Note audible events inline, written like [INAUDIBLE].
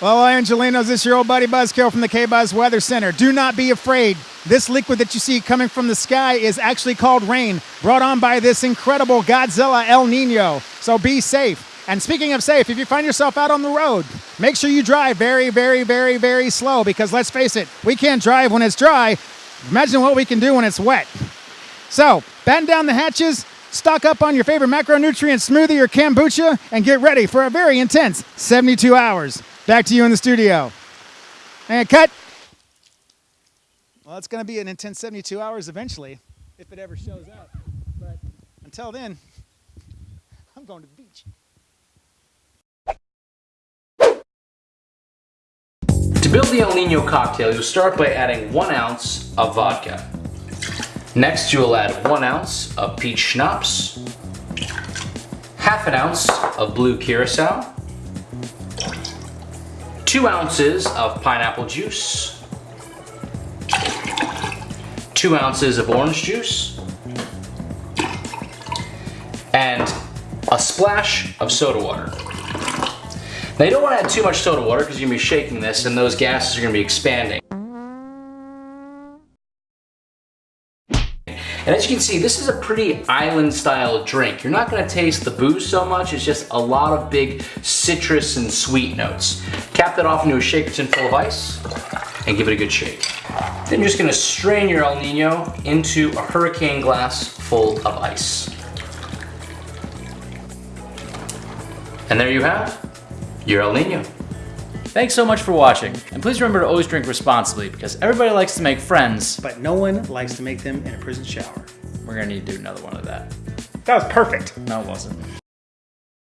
Well, Angelenos, this is your old buddy Buzzkill from the K-Buzz Weather Center. Do not be afraid. This liquid that you see coming from the sky is actually called rain, brought on by this incredible Godzilla El Nino. So be safe. And speaking of safe, if you find yourself out on the road, make sure you drive very, very, very, very slow because let's face it, we can't drive when it's dry. Imagine what we can do when it's wet. So, batten down the hatches, stock up on your favorite macronutrient smoothie or kombucha, and get ready for a very intense 72 hours. Back to you in the studio. And cut. Well, it's going to be an intense 72 hours eventually, if it ever shows up. But until then, [LAUGHS] I'm going to the beach. To build the El Nino cocktail, you'll start by adding one ounce of vodka. Next, you will add one ounce of peach schnapps, half an ounce of blue curacao, two ounces of pineapple juice, two ounces of orange juice, and a splash of soda water. Now you don't want to add too much soda water because you're going to be shaking this and those gases are going to be expanding. And as you can see, this is a pretty island style drink. You're not gonna taste the booze so much, it's just a lot of big citrus and sweet notes. Cap that off into a shaker tin full of ice and give it a good shake. Then you're just gonna strain your El Nino into a hurricane glass full of ice. And there you have your El Nino. Thanks so much for watching, and please remember to always drink responsibly because everybody likes to make friends. But no one likes to make them in a prison shower. We're gonna need to do another one of that. That was perfect. No, it wasn't.